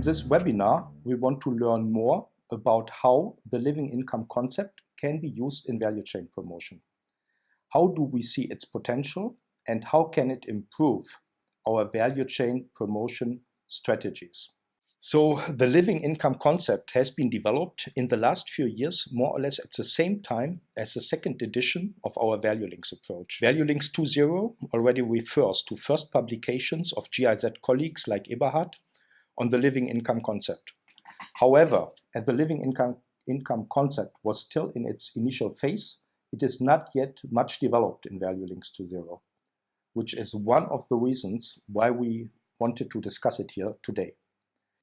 In this webinar, we want to learn more about how the living income concept can be used in value chain promotion. How do we see its potential and how can it improve our value chain promotion strategies? So the living income concept has been developed in the last few years, more or less at the same time as the second edition of our Value Links approach. Value Links 2.0 already refers to first publications of GIZ colleagues like Eberhard on the living income concept. However, as the living income, income concept was still in its initial phase, it is not yet much developed in Value Links to zero, which is one of the reasons why we wanted to discuss it here today.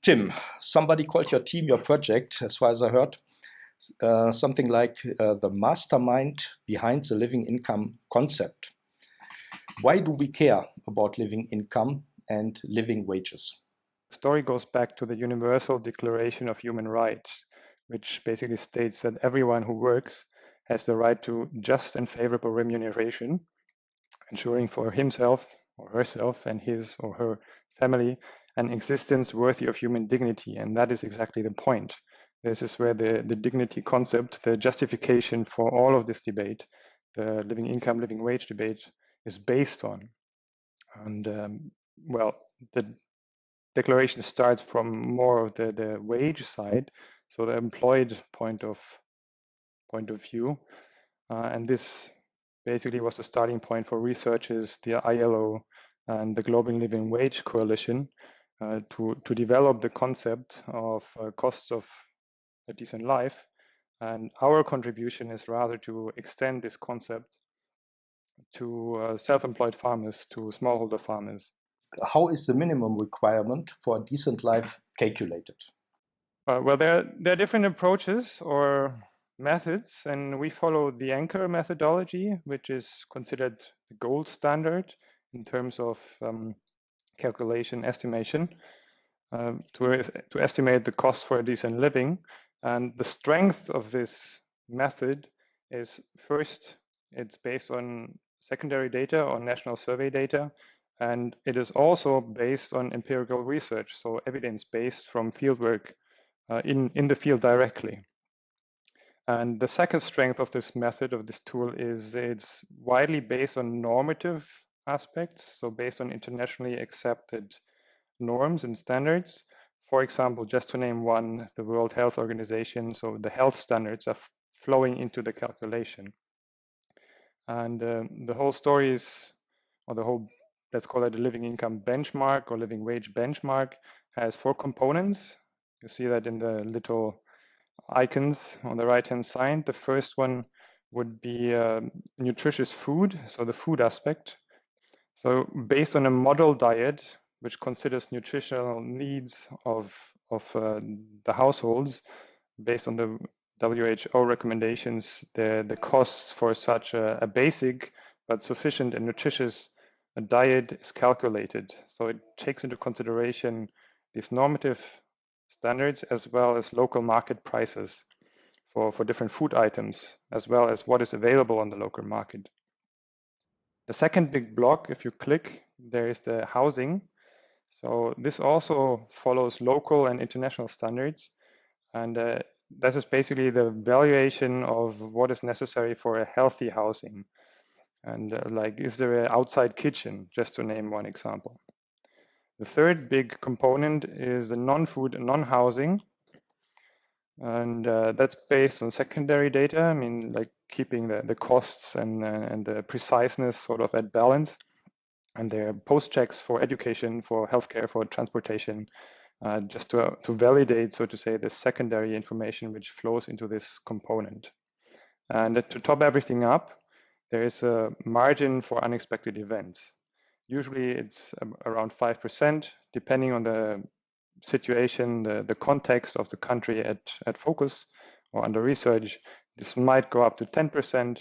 Tim, somebody called your team, your project, as far as I heard, uh, something like uh, the mastermind behind the living income concept. Why do we care about living income and living wages? The story goes back to the Universal Declaration of Human Rights, which basically states that everyone who works has the right to just and favorable remuneration, ensuring for himself or herself and his or her family an existence worthy of human dignity. And that is exactly the point. This is where the, the dignity concept, the justification for all of this debate, the living income, living wage debate is based on. And um, well, the declaration starts from more of the, the wage side, so the employed point of point of view. Uh, and this basically was the starting point for researchers, the ILO and the Global Living Wage Coalition, uh, to, to develop the concept of uh, cost of a decent life. And our contribution is rather to extend this concept to uh, self-employed farmers, to smallholder farmers. How is the minimum requirement for a decent life calculated? Uh, well, there, there are different approaches or methods, and we follow the Anker methodology, which is considered the gold standard in terms of um, calculation estimation uh, to, to estimate the cost for a decent living. And the strength of this method is first, it's based on secondary data or national survey data. And it is also based on empirical research, so evidence based from fieldwork uh, in, in the field directly. And the second strength of this method, of this tool, is it's widely based on normative aspects, so based on internationally accepted norms and standards. For example, just to name one, the World Health Organization, so the health standards are flowing into the calculation. And um, the whole story is, or the whole, let's call it a living income benchmark or living wage benchmark, has four components. You see that in the little icons on the right-hand side. The first one would be uh, nutritious food, so the food aspect. So based on a model diet, which considers nutritional needs of, of uh, the households, based on the WHO recommendations, the, the costs for such a, a basic but sufficient and nutritious diet is calculated. So it takes into consideration these normative standards as well as local market prices for, for different food items, as well as what is available on the local market. The second big block, if you click, there is the housing. So this also follows local and international standards. And uh, this is basically the valuation of what is necessary for a healthy housing. And uh, like, is there an outside kitchen, just to name one example. The third big component is the non-food non-housing. And uh, that's based on secondary data. I mean, like keeping the, the costs and, uh, and the preciseness sort of at balance. And there are post checks for education, for healthcare, for transportation, uh, just to, to validate, so to say, the secondary information which flows into this component. And to top everything up, there is a margin for unexpected events. Usually it's around 5%, depending on the situation, the, the context of the country at, at focus or under research. This might go up to 10%,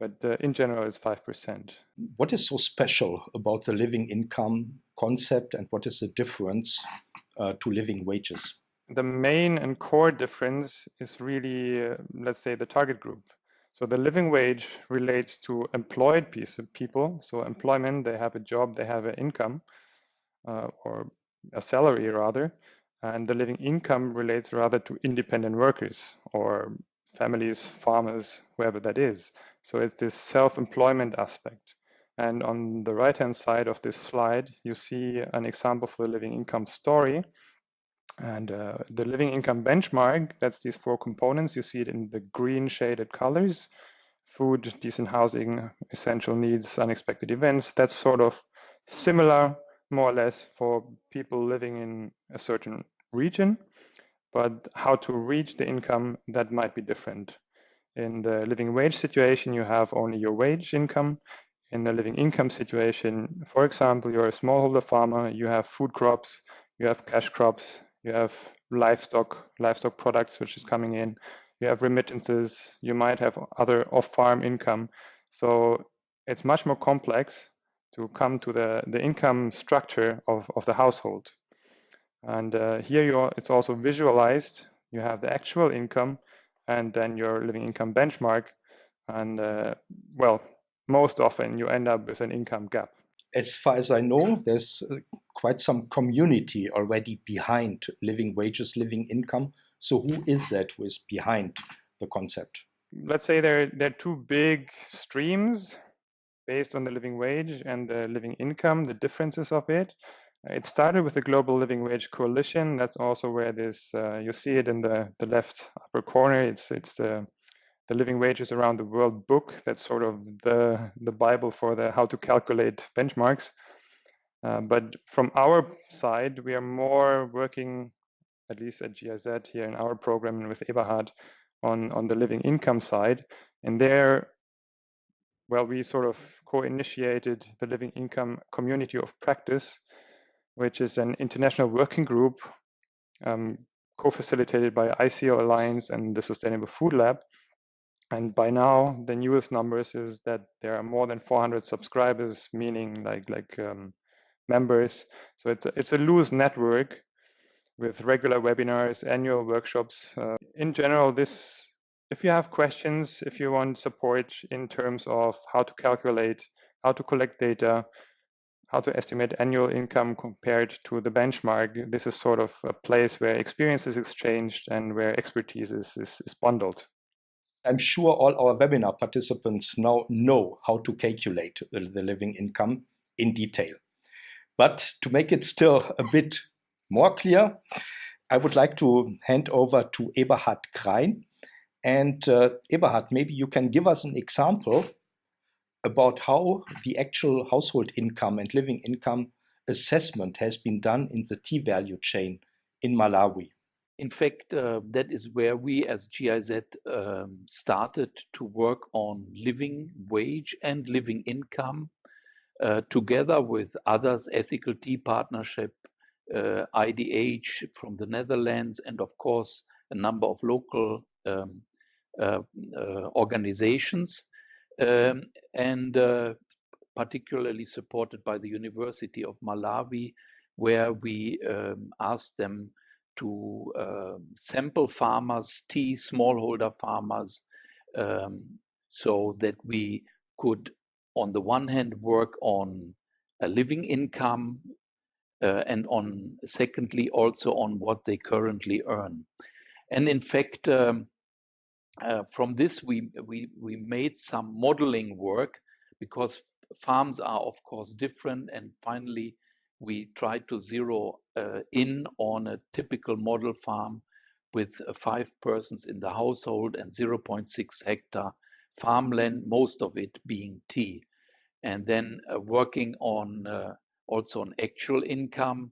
but uh, in general, it's 5%. What is so special about the living income concept and what is the difference uh, to living wages? The main and core difference is really, uh, let's say, the target group. So the living wage relates to employed piece of people. So employment, they have a job, they have an income uh, or a salary rather. And the living income relates rather to independent workers or families, farmers, whoever that is. So it's this self-employment aspect. And on the right-hand side of this slide, you see an example for the living income story. And uh, the living income benchmark, that's these four components. You see it in the green shaded colors, food, decent housing, essential needs, unexpected events. That's sort of similar, more or less, for people living in a certain region. But how to reach the income, that might be different. In the living wage situation, you have only your wage income in the living income situation, for example, you're a smallholder farmer, you have food crops, you have cash crops, you have livestock, livestock products which is coming in, you have remittances, you might have other off-farm income. So it's much more complex to come to the, the income structure of, of the household. And uh, here you are, it's also visualized. You have the actual income and then your living income benchmark. And uh, well, most often you end up with an income gap. As far as I know, there's uh, quite some community already behind living wages, living income. So who is that who is behind the concept? Let's say there, there are two big streams based on the living wage and the living income, the differences of it. It started with the Global Living Wage Coalition. That's also where this, uh, you see it in the, the left upper corner. It's, it's the the Living Wages Around the World book. That's sort of the, the Bible for the how to calculate benchmarks. Uh, but from our side, we are more working, at least at GIZ here in our program with Eberhard, on, on the living income side. And there, well, we sort of co-initiated the Living Income Community of Practice, which is an international working group um, co-facilitated by ISEAL Alliance and the Sustainable Food Lab, and by now the newest numbers is that there are more than 400 subscribers meaning like like um, members. So it's a, it's a loose network with regular webinars annual workshops. Uh, in general this if you have questions if you want support in terms of how to calculate how to collect data how to estimate annual income compared to the benchmark this is sort of a place where experience is exchanged and where expertise is, is, is bundled. I'm sure all our webinar participants now know how to calculate the living income in detail. But to make it still a bit more clear, I would like to hand over to Eberhard Krain. And uh, Eberhard, maybe you can give us an example about how the actual household income and living income assessment has been done in the tea value chain in Malawi in fact, uh, that is where we as GIZ um, started to work on living wage and living income together with others, Ethical Tea Partnership, uh, IDH from the Netherlands, and of course, a number of local um, uh, uh, organizations, um, and uh, particularly supported by the University of Malawi, where we um, asked them to uh, sample farmers, tea smallholder farmers, um, so that we could, on the one hand, work on a living income, uh, and on secondly also on what they currently earn. And in fact, um, uh, from this we we we made some modeling work because farms are of course different, and finally we tried to zero uh, in on a typical model farm with uh, five persons in the household and 0.6 hectare farmland, most of it being tea. And then uh, working on uh, also on actual income.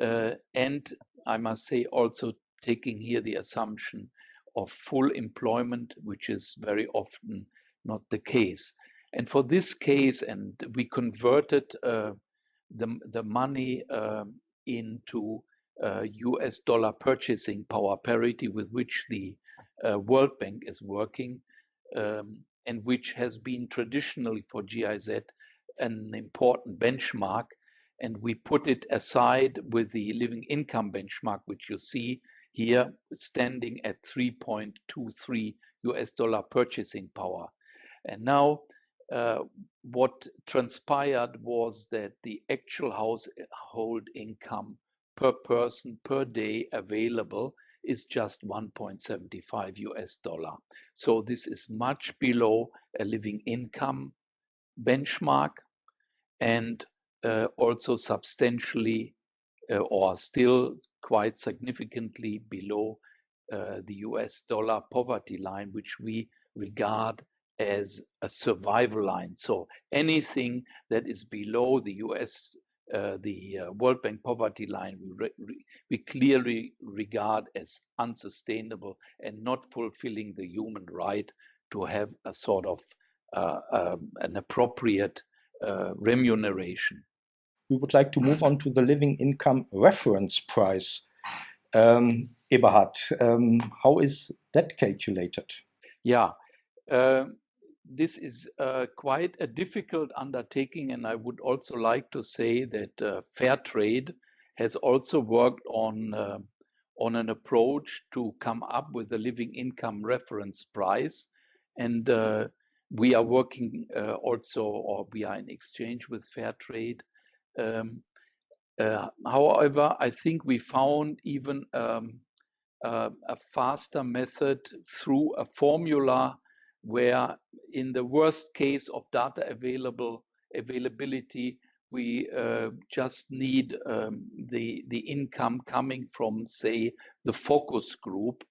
Uh, and I must say, also taking here the assumption of full employment, which is very often not the case. And for this case, and we converted uh, the, the money um, into uh, US dollar purchasing power parity with which the uh, World Bank is working um, and which has been traditionally for GIZ an important benchmark. And we put it aside with the living income benchmark, which you see here standing at 3.23 US dollar purchasing power. And now uh, what transpired was that the actual household income per person per day available is just 1.75 US dollar. So this is much below a living income benchmark and uh, also substantially uh, or still quite significantly below uh, the US dollar poverty line, which we regard as a survival line. So anything that is below the US uh, the uh, World Bank poverty line we, re we clearly regard as unsustainable and not fulfilling the human right to have a sort of uh, um, an appropriate uh, remuneration. We would like to move on to the living income reference price. Um, Eberhard, um, how is that calculated? Yeah, uh, this is uh, quite a difficult undertaking, and I would also like to say that uh, fair trade has also worked on uh, on an approach to come up with a living income reference price, and uh, we are working uh, also, or we are in exchange with fair trade. Um, uh, however, I think we found even um, a faster method through a formula where in the worst case of data available availability, we uh, just need um, the the income coming from say the focus group,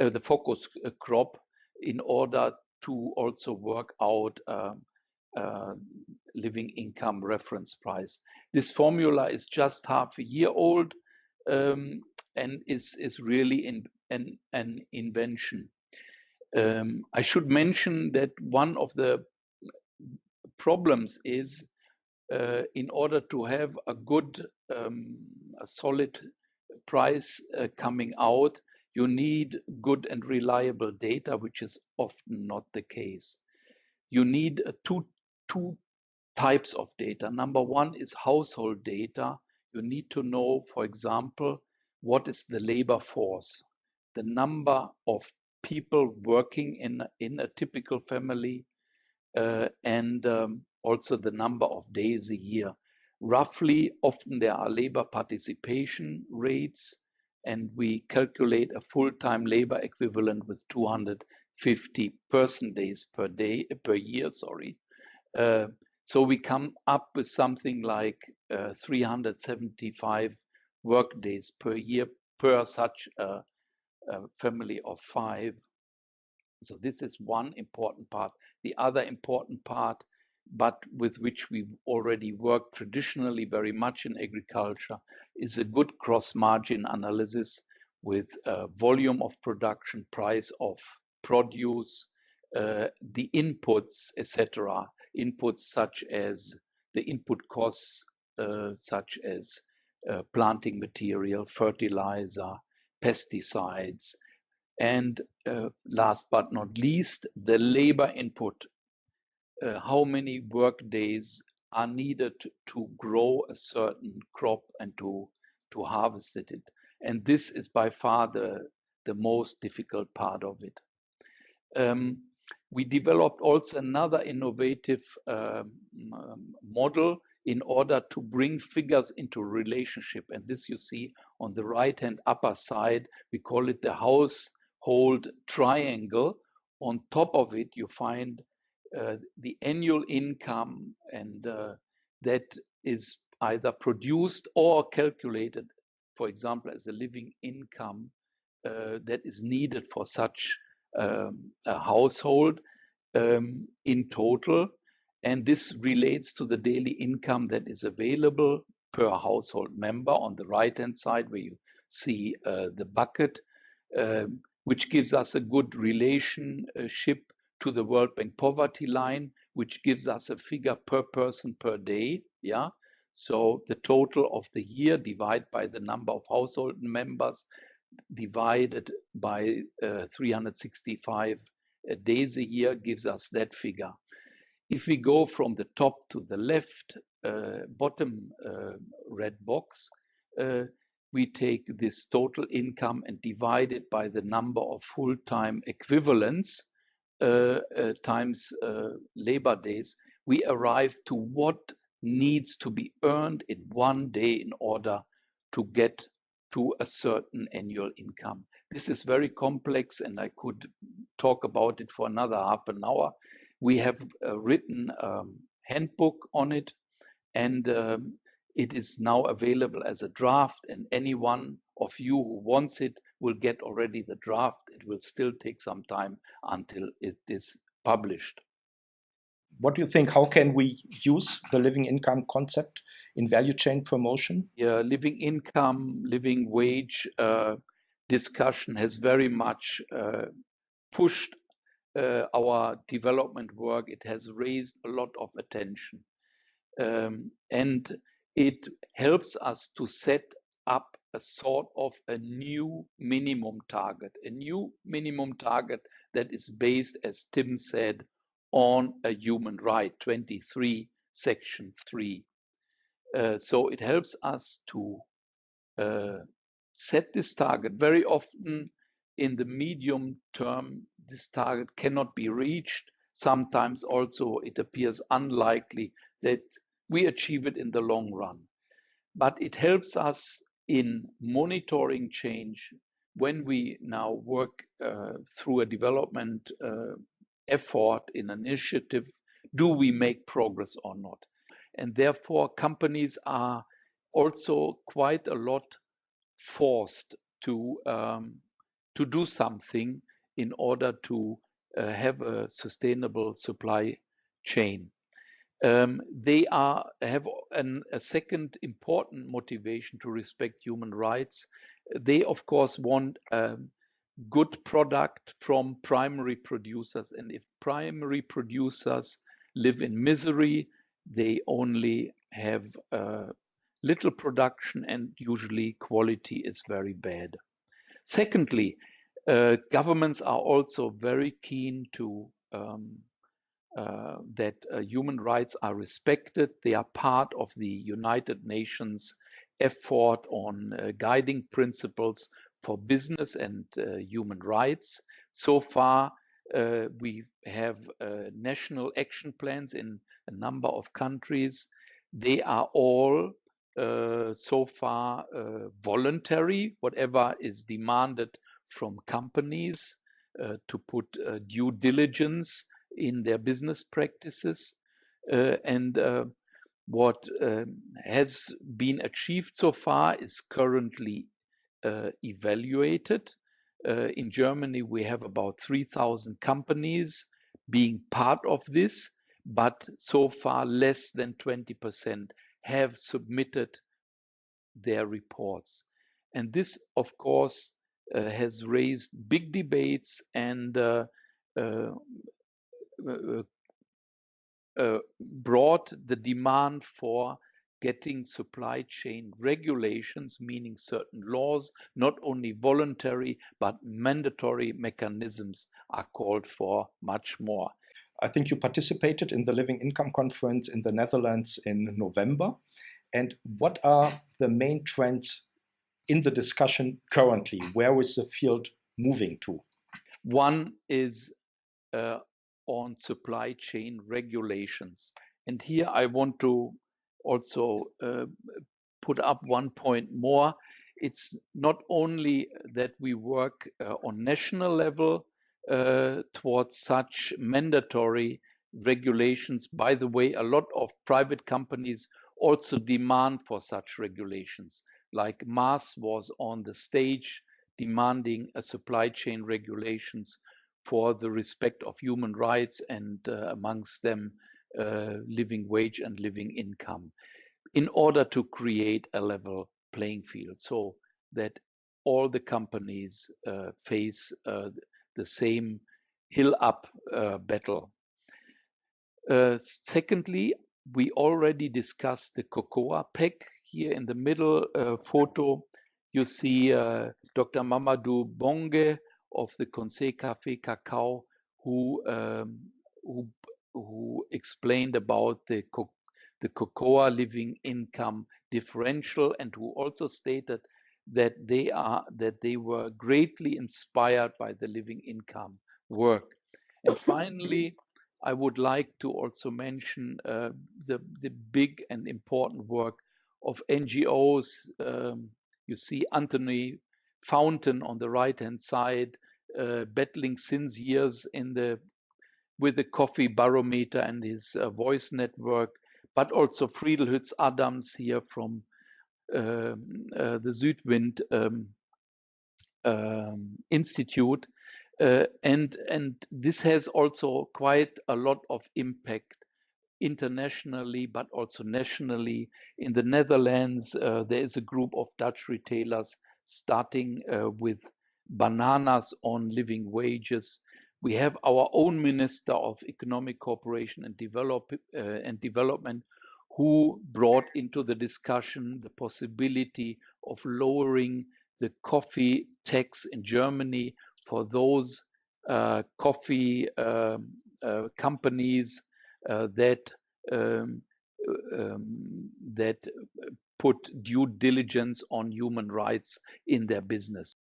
uh, the focus uh, crop, in order to also work out um, uh, living income reference price. This formula is just half a year old um, and is is really in, an an invention. Um, I should mention that one of the problems is uh, in order to have a good, um, a solid price uh, coming out, you need good and reliable data, which is often not the case. You need uh, two, two types of data. Number one is household data. You need to know, for example, what is the labor force, the number of people working in in a typical family, uh, and um, also the number of days a year. Roughly, often there are labor participation rates, and we calculate a full-time labor equivalent with 250 person days per day per year. Sorry. Uh, so we come up with something like uh, 375 work days per year per such a a family of five. So this is one important part. The other important part, but with which we already work traditionally very much in agriculture, is a good gross margin analysis with uh, volume of production, price of produce, uh, the inputs, etc. Inputs such as the input costs, uh, such as uh, planting material, fertilizer, pesticides, and uh, last but not least, the labor input. Uh, how many work days are needed to grow a certain crop and to, to harvest it. And this is by far the, the most difficult part of it. Um, we developed also another innovative um, model in order to bring figures into relationship. And this you see on the right hand upper side, we call it the household triangle. On top of it, you find uh, the annual income, and uh, that is either produced or calculated, for example, as a living income uh, that is needed for such um, a household um, in total. And this relates to the daily income that is available per household member on the right hand side, where you see uh, the bucket, um, which gives us a good relationship to the World Bank poverty line, which gives us a figure per person per day. Yeah. So the total of the year divided by the number of household members divided by uh, 365 uh, days a year gives us that figure. If we go from the top to the left uh, bottom uh, red box, uh, we take this total income and divide it by the number of full-time equivalents uh, uh, times uh, labor days, we arrive to what needs to be earned in one day in order to get to a certain annual income. This is very complex, and I could talk about it for another half an hour. We have uh, written a handbook on it, and um, it is now available as a draft, and anyone of you who wants it will get already the draft. It will still take some time until it is published. What do you think? How can we use the living income concept in value chain promotion? Yeah, living income, living wage uh, discussion has very much uh, pushed uh, our development work. It has raised a lot of attention. Um, and it helps us to set up a sort of a new minimum target, a new minimum target that is based, as Tim said, on a human right, 23, section 3. Uh, so it helps us to uh, set this target. Very often in the medium term, this target cannot be reached. Sometimes also it appears unlikely that we achieve it in the long run. But it helps us in monitoring change when we now work uh, through a development uh, effort in an initiative. Do we make progress or not? And therefore, companies are also quite a lot forced to um, to do something in order to uh, have a sustainable supply chain. Um, they are have an, a second important motivation to respect human rights. They, of course, want a good product from primary producers, and if primary producers live in misery, they only have uh, little production, and usually quality is very bad. Secondly, uh, governments are also very keen to um, uh, that uh, human rights are respected. They are part of the United Nations effort on uh, guiding principles for business and uh, human rights. So far, uh, we have national action plans in a number of countries. They are all so far voluntary, whatever is demanded from companies to put due diligence in their business practices. Uh, and uh, what um, has been achieved so far is currently uh, evaluated. Uh, in Germany, we have about 3,000 companies being part of this, but so far less than 20% have submitted their reports. And this, of course, uh, has raised big debates and uh, uh, uh, uh, brought the demand for getting supply chain regulations, meaning certain laws, not only voluntary, but mandatory mechanisms are called for much more. I think you participated in the Living Income Conference in the Netherlands in November. And what are the main trends in the discussion currently? Where is the field moving to? One is uh, on supply chain regulations. And here I want to also uh, put up one point more. It's not only that we work uh, on national level uh, towards such mandatory regulations. By the way, a lot of private companies also demand for such regulations. Like Mars was on the stage demanding a supply chain regulations for the respect of human rights and uh, amongst them uh, living wage and living income in order to create a level playing field so that all the companies uh, face uh, the same hill up uh, battle. Uh, secondly, we already discussed the cocoa pack. Here in the middle photo, you see Dr. Mamadou Bonge, of the Conseil Café Cacao who um, who who explained about the co- the cocoa living income differential and who also stated that they are that they were greatly inspired by the living income work. And finally i would like to also mention uh, the the big and important work of ngos um, You see Antonie Fountain on the right hand side, uh, battling since years in the with the coffee barometer and his uh, voice network, but also Friedel Hütz-Adams here from the Südwind um, um, Institute. Uh, and and this has also quite a lot of impact internationally, but also nationally. In the Netherlands, uh, there is a group of Dutch retailers starting uh, with bananas on living wages. We have our own Minister of Economic Cooperation and, Develop, uh, and Development who brought into the discussion the possibility of lowering the coffee tax in Germany for those uh, coffee um, uh, companies uh, that um, um, that put due diligence on human rights in their business.